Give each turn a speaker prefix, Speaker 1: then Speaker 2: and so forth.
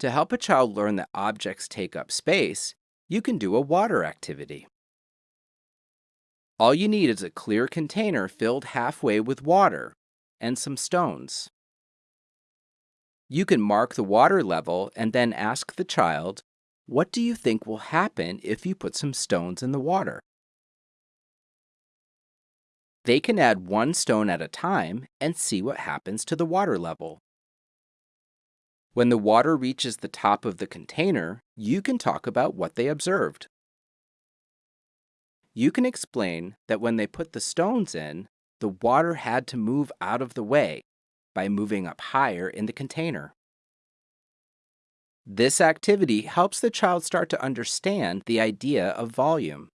Speaker 1: To help a child learn that objects take up space, you can do a water activity. All you need is a clear container filled halfway with water and some stones. You can mark the water level and then ask the child, what do you think will happen if you put some stones in the water? They can add one stone at a time and see what happens to the water level. When the water reaches the top of the container, you can talk about what they observed. You can explain that when they put the stones in, the water had to move out of the way by moving up higher in the container. This activity helps the child start to understand the idea of volume.